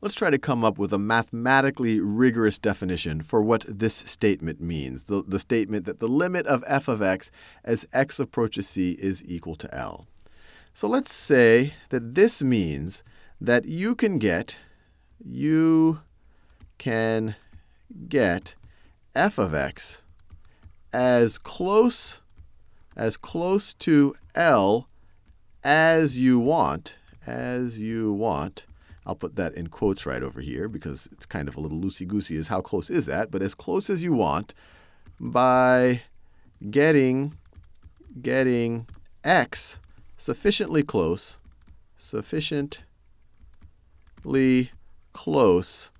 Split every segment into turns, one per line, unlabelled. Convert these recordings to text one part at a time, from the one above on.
let's try to come up with a mathematically rigorous definition for what this statement means, the, the statement that the limit of f of x as x approaches c is equal to L. So let's say that this means that you can get, you can get f of x as close, as close to L as you want, as you want. I'll put that in quotes right over here because it's kind of a little loosey-goosey is how close is that, but as close as you want by getting, getting x sufficiently close, sufficiently close,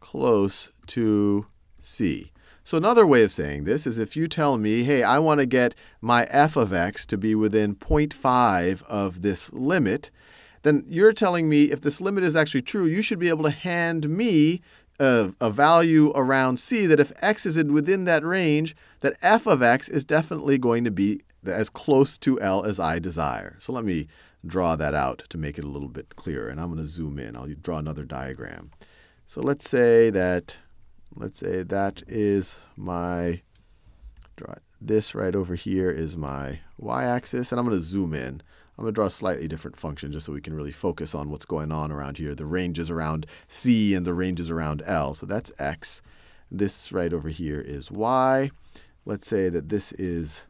close to c. So another way of saying this is if you tell me, hey, I want to get my f of x to be within 0.5 of this limit, then you're telling me if this limit is actually true, you should be able to hand me a, a, value around c that if x is within that range, that f of x is definitely going to be as close to L as I desire. So let me draw that out to make it a little bit clearer. And I'm going to zoom in. I'll draw another diagram. So let's say that let's say that is my, draw this right over here is my y-axis, and I'm going to zoom in. I'm going to draw a slightly different function just so we can really focus on what's going on around here. The ranges around c and the ranges around L. So that's x. This right over here is y. Let's say that this is,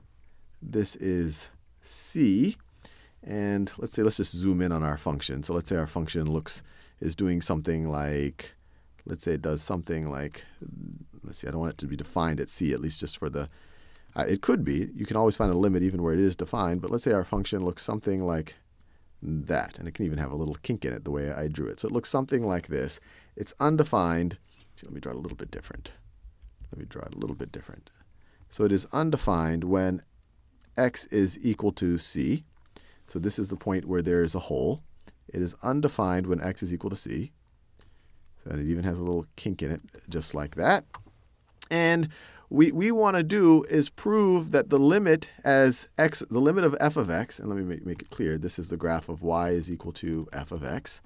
this is c. And let's say, let's just zoom in on our function. So let's say our function looks, is doing something like let's say it does something like, let's see, I don't want it to be defined at c, at least just for the, uh, it could be. You can always find a limit even where it is defined. But let's say our function looks something like that. And it can even have a little kink in it the way I drew it. So it looks something like this. It's undefined. let me draw it a little bit different. Let me draw it a little bit different. So it is undefined when x is equal to c. So this is the point where there is a hole. It is undefined when x is equal to c. And it even has a little kink in it, just like that. And we, we want to do is prove that the limit as x, the limit of f of x, and let me make, make it clear, this is the graph of y is equal to f of x.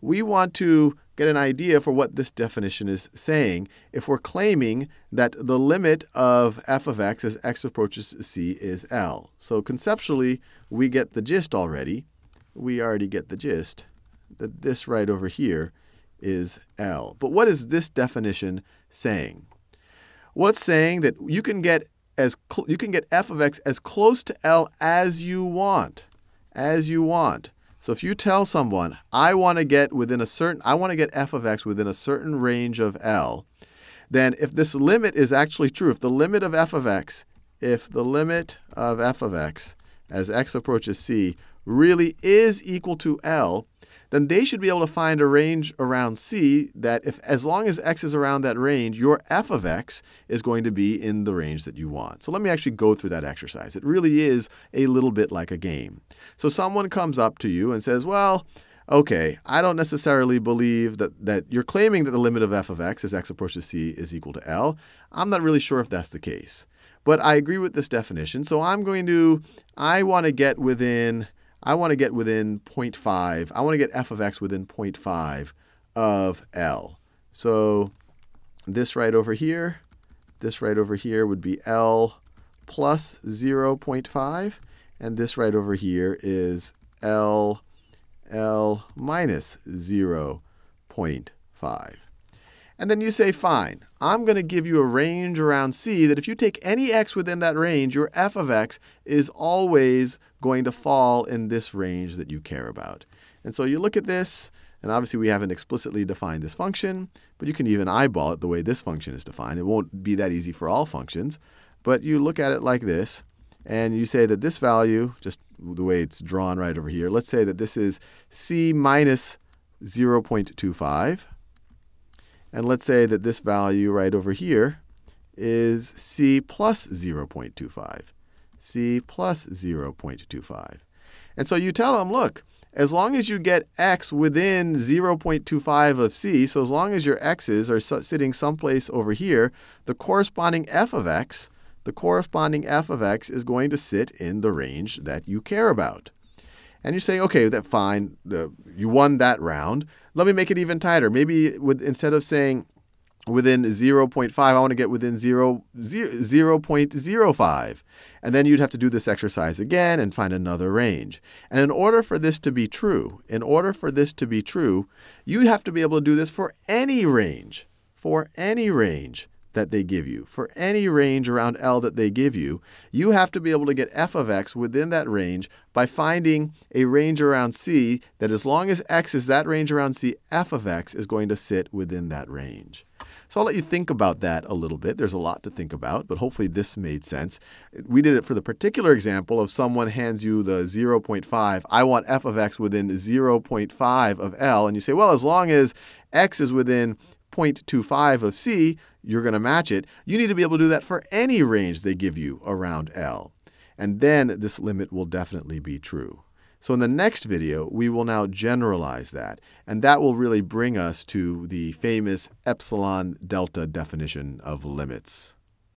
We want to get an idea for what this definition is saying if we're claiming that the limit of f of x as x approaches c is L. So conceptually, we get the gist already. We already get the gist that this right over here is L. But what is this definition saying? What's saying that you can get as you can get f of x as close to L as you want, as you want. So if you tell someone, I want to get within a certain, I want to get f of x within a certain range of L, then if this limit is actually true, if the limit of f of x, if the limit of f of x as x approaches c really is equal to L, then they should be able to find a range around c that if as long as x is around that range, your f of x is going to be in the range that you want. So let me actually go through that exercise. It really is a little bit like a game. So someone comes up to you and says, well, OK, I don't necessarily believe that, that you're claiming that the limit of f of x as x approaches c is equal to L. I'm not really sure if that's the case. But I agree with this definition. So I'm going to, I want to get within I want to get within 0.5. I want to get f of x within 0.5 of L. So this right over here, this right over here would be L plus 0.5. And this right over here is L, L minus 0.5. And then you say, fine, I'm going to give you a range around C that if you take any x within that range, your f of x is always going to fall in this range that you care about. And so you look at this, and obviously we haven't explicitly defined this function, but you can even eyeball it the way this function is defined. It won't be that easy for all functions. But you look at it like this, and you say that this value, just the way it's drawn right over here, let's say that this is c minus 0.25. And let's say that this value right over here is c plus 0.25. c plus 0.25. And so you tell them, look, as long as you get x within 0.25 of c, so as long as your x's are sitting someplace over here, the corresponding f of x, the corresponding f of x is going to sit in the range that you care about. And you say, OK, that fine, you won that round. Let me make it even tighter. Maybe with, instead of saying within 0.5, I want to get within 0, 0, 0.05. And then you'd have to do this exercise again and find another range. And in order for this to be true, in order for this to be true, you'd have to be able to do this for any range, for any range that they give you. For any range around L that they give you, you have to be able to get f of x within that range by finding a range around C that as long as x is that range around C, f of x is going to sit within that range. So I'll let you think about that a little bit. There's a lot to think about, but hopefully this made sense. We did it for the particular example of someone hands you the 0.5. I want f of x within 0.5 of L. And you say, well, as long as x is within 0.25 of C, you're going to match it. You need to be able to do that for any range they give you around L. And then this limit will definitely be true. So in the next video, we will now generalize that. And that will really bring us to the famous epsilon delta definition of limits.